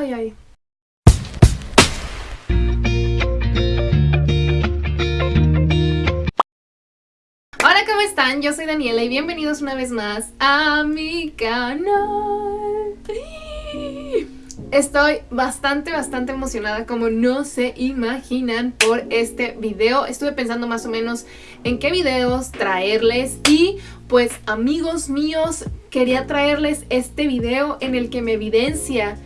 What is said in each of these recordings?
Ay, ay. Hola, ¿cómo están? Yo soy Daniela y bienvenidos una vez más a mi canal. Estoy bastante, bastante emocionada como no se imaginan por este video. Estuve pensando más o menos en qué videos traerles y pues amigos míos, quería traerles este video en el que me evidencia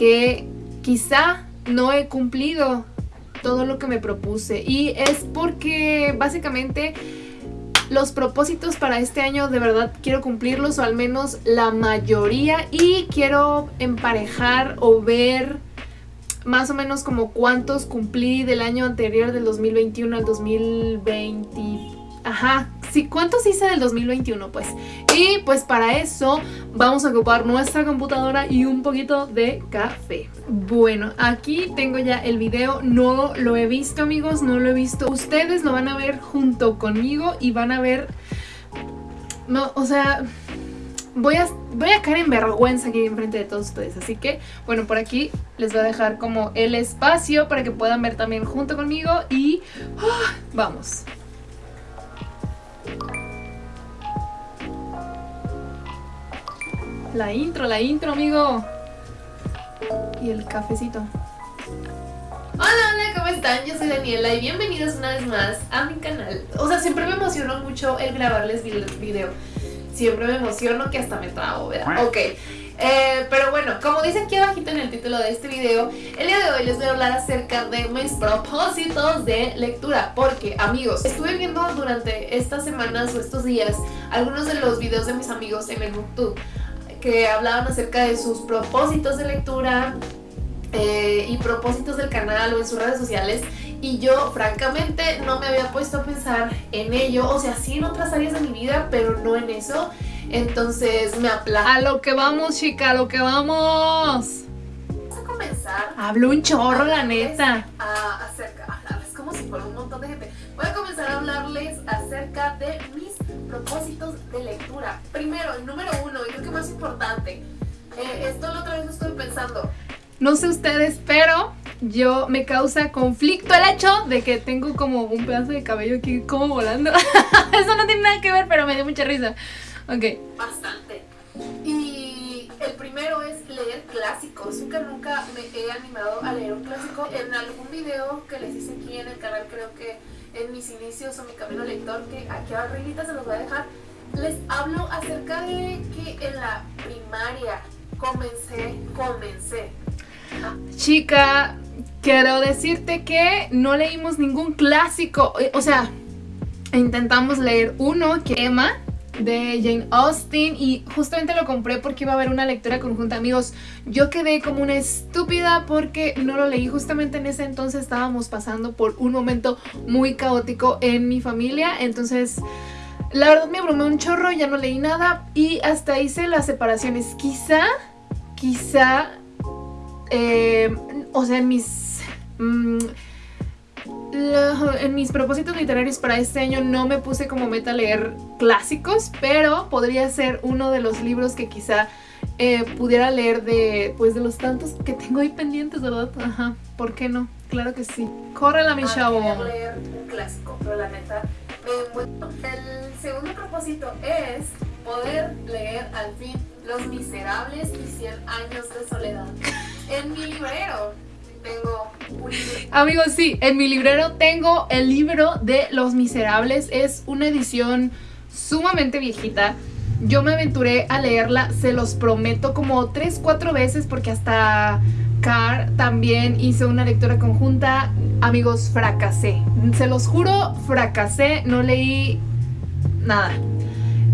que quizá no he cumplido todo lo que me propuse y es porque básicamente los propósitos para este año de verdad quiero cumplirlos o al menos la mayoría y quiero emparejar o ver más o menos como cuántos cumplí del año anterior del 2021 al 2020 Ajá, sí, ¿cuántos hice del 2021? Pues, y pues para eso vamos a ocupar nuestra computadora y un poquito de café. Bueno, aquí tengo ya el video, no lo he visto amigos, no lo he visto. Ustedes lo van a ver junto conmigo y van a ver... No, o sea, voy a, voy a caer en vergüenza aquí enfrente de todos ustedes. Así que, bueno, por aquí les voy a dejar como el espacio para que puedan ver también junto conmigo y... ¡ah! vamos. La intro, la intro, amigo. Y el cafecito. Hola, hola, ¿cómo están? Yo soy Daniela y bienvenidos una vez más a mi canal. O sea, siempre me emocionó mucho el grabarles video. Siempre me emociono que hasta me trago, ¿verdad? Ok. Eh, pero bueno, como dice aquí abajito en el título de este video, el día de hoy les voy a hablar acerca de mis propósitos de lectura. Porque, amigos, estuve viendo durante estas semanas o estos días algunos de los videos de mis amigos en el YouTube que hablaban acerca de sus propósitos de lectura eh, y propósitos del canal o en sus redes sociales y yo francamente no me había puesto a pensar en ello, o sea, sí en otras áreas de mi vida, pero no en eso, entonces me aplazo. A lo que vamos, chica, a lo que vamos. Vamos a comenzar. Hablo un chorro, la neta. A, acerca, es como si fuera un montón de gente. Voy a comenzar a hablarles acerca de mis propósitos de lectura. Primero, el número uno, y creo que más importante, eh, esto la otra vez estoy pensando. No sé ustedes, pero yo me causa conflicto el hecho de que tengo como un pedazo de cabello aquí como volando. Eso no tiene nada que ver, pero me dio mucha risa. Ok. Bastante. Y el primero es leer clásicos. Nunca, nunca me he animado a leer un clásico. En algún video que les hice aquí en el canal, creo que en mis inicios o mi camino lector, que aquí arriba se los voy a dejar, les hablo acerca de que en la primaria comencé, comencé. Chica, quiero decirte que no leímos ningún clásico, o sea, intentamos leer uno que Emma de Jane Austen y justamente lo compré porque iba a haber una lectura conjunta amigos. Yo quedé como una estúpida porque no lo leí. Justamente en ese entonces estábamos pasando por un momento muy caótico en mi familia. Entonces la verdad me abrumé un chorro ya no leí nada y hasta hice las separaciones. Quizá quizá eh, o sea mis en mis propósitos literarios para este año no me puse como meta leer clásicos, pero podría ser uno de los libros que quizá eh, pudiera leer de, pues, de los tantos que tengo ahí pendientes, ¿verdad? Ajá, ¿por qué no? Claro que sí. Córrela, mi ah, chavo. leer un clásico, pero la neta El segundo propósito es poder leer al fin Los Miserables y 100 años de soledad en mi librero tengo un libro. Amigos, sí, en mi librero tengo el libro de Los Miserables. Es una edición sumamente viejita. Yo me aventuré a leerla, se los prometo, como 3, 4 veces porque hasta Car también hizo una lectura conjunta. Amigos, fracasé. Se los juro, fracasé. No leí nada.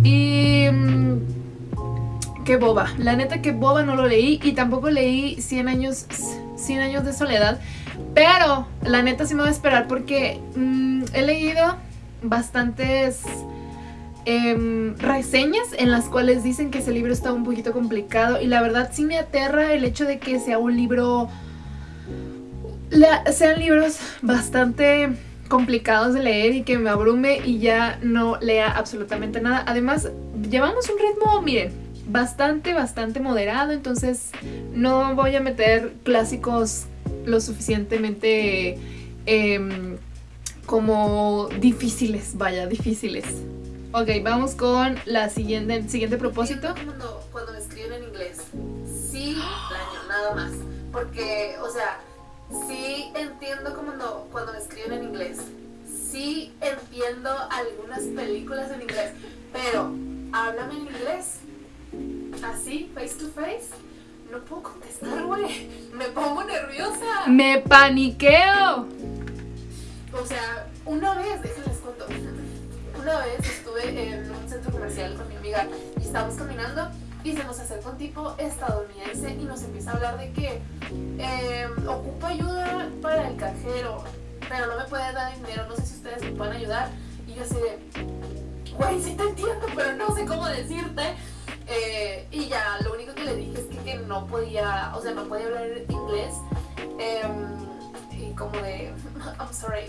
Y... Mm, qué boba. La neta que boba no lo leí y tampoco leí 100 años 100 años de soledad. Pero la neta sí me voy a esperar porque mm, he leído bastantes em, reseñas en las cuales dicen que ese libro está un poquito complicado y la verdad sí me aterra el hecho de que sea un libro... sean libros bastante complicados de leer y que me abrume y ya no lea absolutamente nada. Además, llevamos un ritmo, miren, bastante, bastante moderado, entonces no voy a meter clásicos lo suficientemente em, como difíciles, vaya, difíciles. Ok, vamos con la siguiente, el siguiente propósito. Cuando, me escriben en inglés, sí, nada más. Porque, o sea, sí entiendo cuando, cuando me escriben en inglés. Sí entiendo algunas películas en inglés. Pero, háblame en inglés. Así, face to face. No puedo contestar, güey. Me pongo nerviosa. Me paniqueo. O sea, una vez, déjenles cuento. Una vez estuve en un centro comercial con mi amiga y estábamos caminando y se nos acerca un tipo estadounidense y nos empieza a hablar de que eh, ocupa ayuda para el cajero, pero no me puede dar dinero, no sé si ustedes me pueden ayudar. Y yo así de, güey, sí te entiendo, pero no sé cómo decirte. Eh, y ya, lo único que le dije es que, que, no podía, o sea, no podía hablar inglés. Eh, y como de, I'm sorry,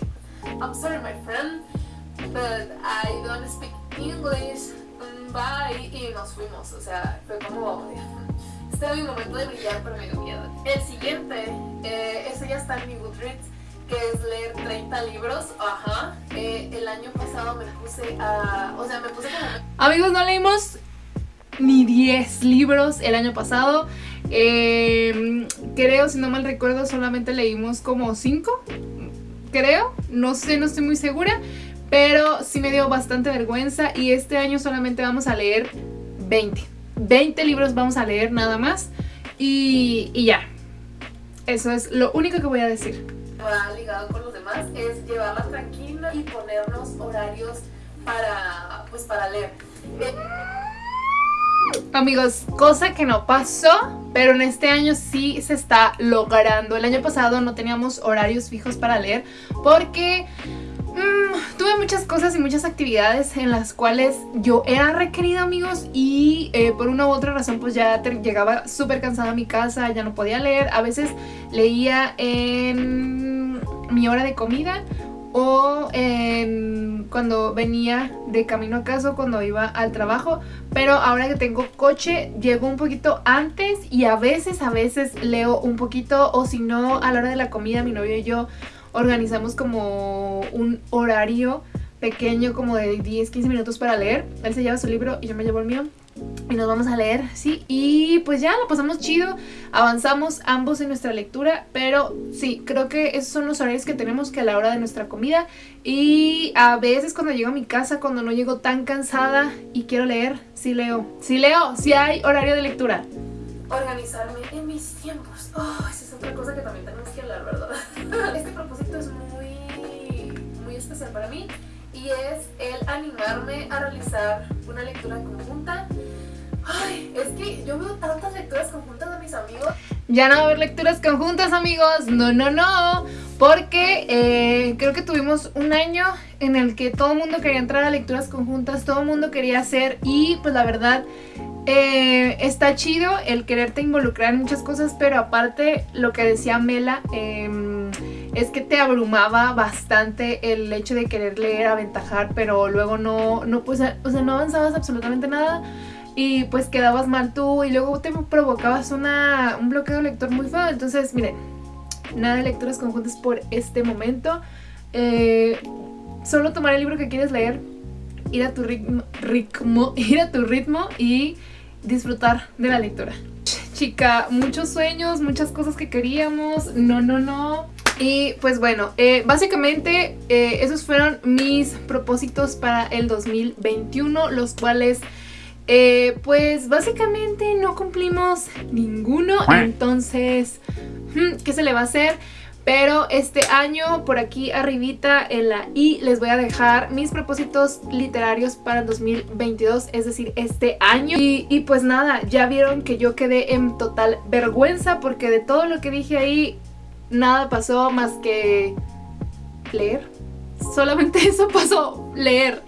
I'm sorry, my friend, but I don't speak English. Mm, bye. Y nos fuimos, o sea, fue como, este era mi momento de brillar, pero me dio miedo. El siguiente, eh, ese ya está en mi Goodreads que es leer 30 libros, ajá. Eh, el año pasado me puse a, o sea, me puse como... Amigos, no leímos ni 10 libros el año pasado. Eh, creo, si no mal recuerdo, solamente leímos como 5. Creo, no sé, no estoy muy segura. Pero sí me dio bastante vergüenza y este año solamente vamos a leer 20. 20 libros vamos a leer nada más. Y, y ya. Eso es lo único que voy a decir. Va ligado con los demás es llevarla tranquila y ponernos horarios para, pues, para leer. Amigos, cosa que no pasó, pero en este año sí se está logrando. El año pasado no teníamos horarios fijos para leer porque mmm, tuve muchas cosas y muchas actividades en las cuales yo era requerida, amigos, y eh, por una u otra razón pues ya llegaba súper cansada a mi casa, ya no podía leer. A veces leía en mi hora de comida o en cuando venía de camino a casa cuando iba al trabajo, pero ahora que tengo coche llego un poquito antes y a veces, a veces leo un poquito. O si no a la hora de la comida mi novio y yo organizamos como un horario pequeño como de 10, 15 minutos para leer, él se lleva su libro y yo me llevo el mío y nos vamos a leer, ¿sí? Y pues ya, lo pasamos chido, avanzamos ambos en nuestra lectura, pero sí, creo que esos son los horarios que tenemos que a la hora de nuestra comida y a veces cuando llego a mi casa, cuando no llego tan cansada y quiero leer, sí leo, sí leo, sí hay horario de lectura. Organizarme en mis tiempos, oh, esa es otra cosa que también tenemos que hablar, ¿verdad? Este propósito es muy, muy especial para mí y es el animarme a realizar una lectura conjunta. Es que yo veo tantas lecturas conjuntas de mis amigos. Ya no va a haber lecturas conjuntas, amigos. No, no, no. Porque eh, creo que tuvimos un año en el que todo el mundo quería entrar a lecturas conjuntas, todo el mundo quería hacer y pues la verdad eh, está chido el quererte involucrar en muchas cosas, pero aparte lo que decía Mela, eh, es que te abrumaba bastante el hecho de querer leer, aventajar, pero luego no, no, pues, o sea, no avanzabas absolutamente nada y pues quedabas mal tú y luego te provocabas una, un bloqueo lector muy feo. Entonces, miren, nada de lecturas conjuntas por este momento. Eh, solo tomar el libro que quieres leer, ir a tu ritmo, ir a tu ritmo y disfrutar de la lectura. Chica, muchos sueños, muchas cosas que queríamos, no, no, no, y pues bueno, eh, básicamente eh, esos fueron mis propósitos para el 2021, los cuales eh, pues básicamente no cumplimos ninguno, entonces, hmm, ¿qué se le va a hacer? Pero este año, por aquí arribita en la I, les voy a dejar mis propósitos literarios para el 2022, es decir, este año. Y, y, pues nada, ya vieron que yo quedé en total vergüenza porque de todo lo que dije ahí, nada pasó más que leer. Solamente eso pasó, leer.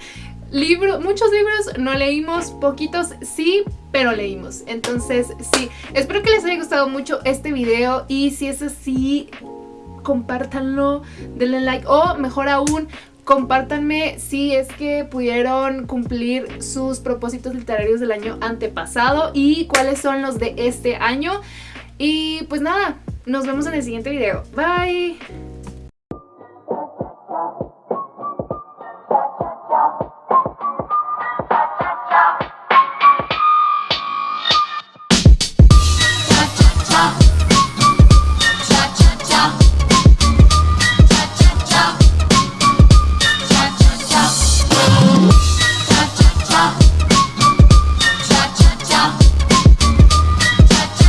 Libro, muchos libros no leímos, poquitos sí, pero leímos. Entonces, sí, espero que les haya gustado mucho este video y si es así, compártanlo, denle like o mejor aún, Compártanme si es que pudieron cumplir sus propósitos literarios del año antepasado y cuáles son los de este año. Y pues nada, nos vemos en el siguiente video. Bye.